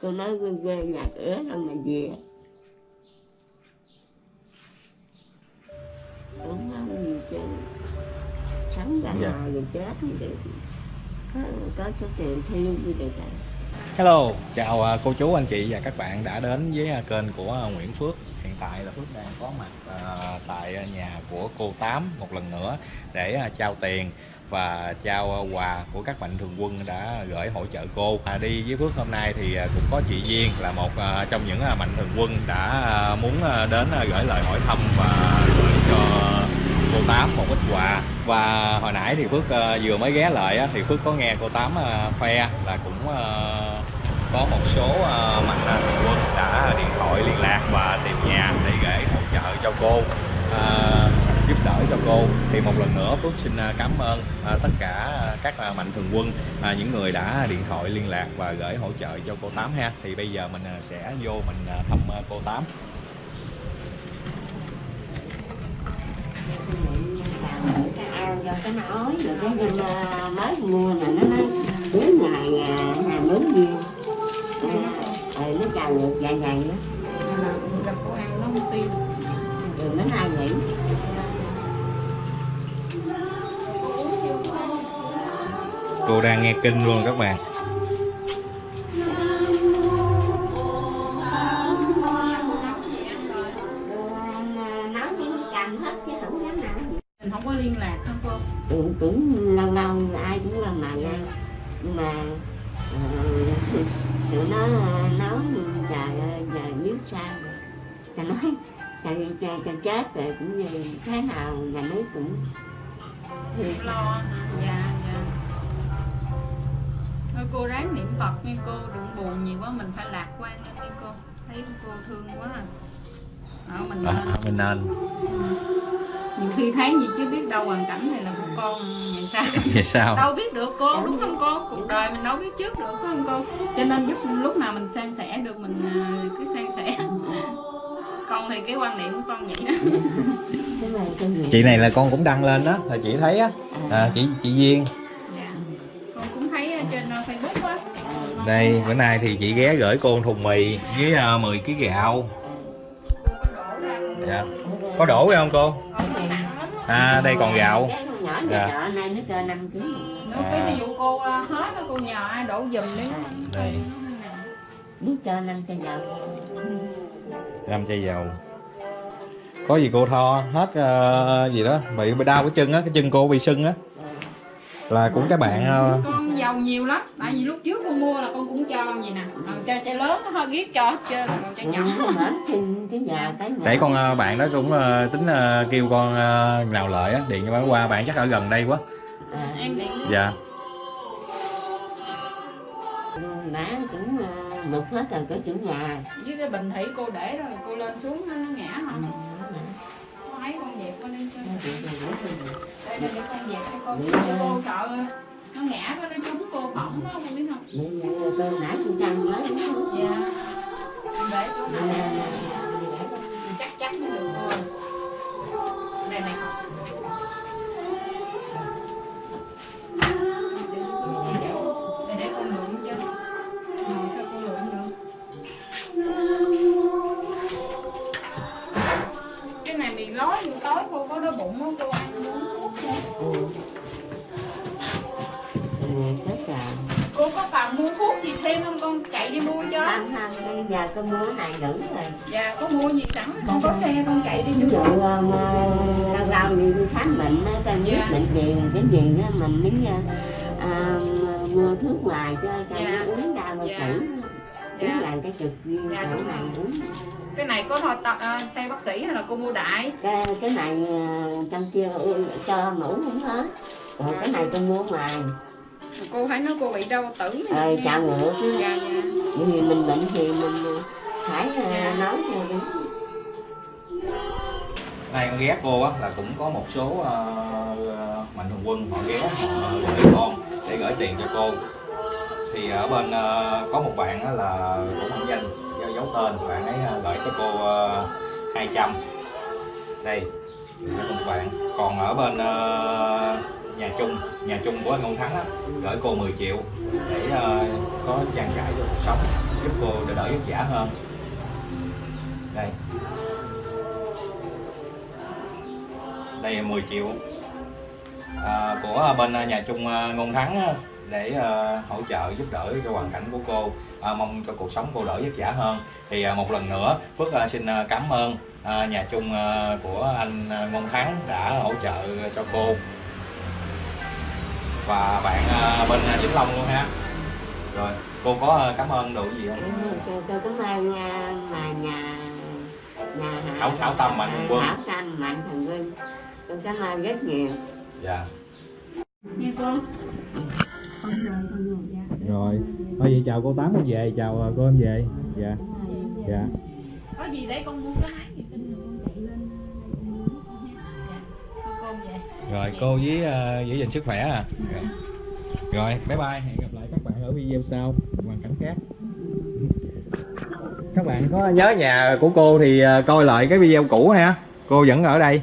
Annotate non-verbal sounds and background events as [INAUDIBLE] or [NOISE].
cô nói quê quê nhà cửa đâu mà về. Cũng không gì chứ. Sống ra Dạ. rồi chết thì có, có số tiền thiêu như vậy đó Hello, chào à, cô chú anh chị và các bạn đã đến với à, kênh của à, Nguyễn Phước. Hiện tại là Phước đang có mặt à, tại à, nhà của cô Tám một lần nữa để à, trao tiền và trao ờ, quà của các mạnh thường quân đã gửi hỗ trợ cô. À, đi với Phước hôm nay thì ờ, cũng có chị Duyên là một ờ, trong những mạnh thường quân đã muốn đến gửi lời hỏi thăm và gửi cho cô Tám một ít quà và hồi nãy thì Phước vừa mới ghé lại thì Phước có nghe cô Tám khoe là cũng có một số mạnh thường quân đã điện thoại liên lạc và tìm nhà để gửi hỗ trợ cho cô giúp cho cô thì một lần nữa Phước xin cảm ơn tất cả các mạnh thường quân những người đã điện thoại liên lạc và gửi hỗ trợ cho cô Tám ha thì bây giờ mình sẽ vô mình thăm cô Tám cái rồi cái mới mua là nó nói ngày viên rồi nó ngược đó ăn nó không tiêu rồi nó ai nghĩ cô đang nghe kinh luôn các bạn. Rồi nói với cầm hết chứ không dám nào mình không có liên lạc không cô? Cũng, cũng lâu lâu ai cũng qua mà nha. Nhưng mà tụi nó nói trời ơi giờ biết sao rồi ta nói trời trời trời chết rồi cũng như thế nào nhà nước cũng lo dạ cô ráng niệm phật nha cô đừng buồn nhiều quá mình phải lạc quan lên nha cô. Thấy cô thương quá à. Đó, mình à, nên mình nên. Nhiều khi thấy gì chứ biết đâu hoàn cảnh này là của con vậy sao? [LAUGHS] Vậy sao? Đâu biết được cô đúng không cô? cuộc đời mình đâu biết trước được phải không cô? Cho nên giúp lúc nào mình san sẻ được mình à, cứ san sẻ. [LAUGHS] Con thì cái quan niệm của con vậy đó. Cái này cái gì chị này là con cũng đăng lên đó là chị thấy á. À, chị chị Duyên dạ. con cũng thấy ở trên uh, facebook á đây bữa nay thì chị ghé gửi cô thùng mì với uh, 10 kg gạo. Cô có đổ ra dạ. có đổ không cô? Cái à đây còn gạo. Cái con nhỏ Dạ. nhà trọ này nó cho 5 kg Nếu cái ví dụ cô à, hết cô nhờ ai đổ giùm đi. Đây. biết cho 5 cho giờ năm chai dầu có gì cô tho? Hết ờ, gì đó. Bị bị đau cái chân á cái chân cô bị sưng á. Là cũng các bạn ờ, con giàu nhiều lắm. Tại vì lúc trước con mua là con cũng cho gì nè. Còn cho lớn nó hơi ghét cho hết trơn còn chai nhỏ. Mở xin [LAUGHS] cái giờ cái mở. để con bạn đó cũng ờ, tính ờ, kêu con ờ, nào lợi á điện cho bạn qua bạn chắc ở gần đây quá. À, em điện đi. dạ. Má cũng mực hết rồi cái chủ nhà. Với cái bình thủy cô để rồi cô lên xuống nó, nó ngã hả Ừ, có thấy con dẹp con đi rồi. đây đây để con dẹp cho cô cho cô sợ nó ngã có nó trúng cô bỏng đó không biết không nãy tôi căng không? dạ không, giờ có mua này đủ rồi. Dạ có mua gì sẵn con có xe con chạy đi Ví dụ mua ờ, mà lâu lâu đi khám bệnh á, ta biết Dạ. bệnh gì cái gì á mình mới ờ, à, mua thuốc ngoài cho cho Dạ. nó uống ra rồi Dạ. thử uống dạ. lại cái trực viên Dạ, chỗ này uống. Cái này có thôi tập à, theo bác sĩ hay là cô mua đại? Cái cái này ờ, trong kia ừ, cho mũ uống hết. Còn cái này tôi mua ngoài cô thấy nó cô bị đau tử ờ chào ngựa chứ. Dạ dạ. Bởi vì mình bệnh thì mình ờ, phải ờ, Dạ. nói cho đúng. Nay con ghé cô á là cũng có một số ờ, mạnh thường quân họ ghé họ gửi con để gửi tiền cho cô. Thì ở bên ờ, có một bạn á là cũng không danh do giấu tên bạn ấy ờ, gửi cho cô uh, 200 đây các bạn. Còn ở bên ờ, nhà chung nhà chung của anh Ngôn Thắng á gửi cô 10 triệu để uh, có trang trải cho cuộc sống giúp cô đỡ đỡ vất vả hơn. Đây. Đây là 10 triệu à, của bên nhà chung à, Ngôn Thắng để uh, hỗ trợ giúp đỡ cho hoàn cảnh của cô à, mong cho cuộc sống cô đỡ vất vả hơn. Thì uh, một lần nữa Phước uh, xin uh, cảm ơn uh, nhà chung uh, của anh Ngôn Thắng đã hỗ trợ cho cô và bạn à, bên à, Vĩnh Long luôn ha. Rồi cô có à, cảm ơn đủ gì không? Tôi, tôi cảm ơn mà nhà nhà Thảo- Thảo Tâm Mạnh Thường Quân. Thảo Tâm Mạnh Thường Quân. Tôi cảm ơn rất nhiều. Dạ. Nghe cô. Con rồi. Con dạ thôi vậy chào cô tám con về chào cô em về. Dạ. Dạ. Có gì đấy con mua cái máy rồi cô với à, giữ gìn sức khỏe à. Rồi. rồi bye bye. Hẹn gặp lại các bạn ở video sau. Hoàn cảnh khác. Các bạn có nhớ nhà của cô thì à, coi lại cái video cũ ha. Cô vẫn ở đây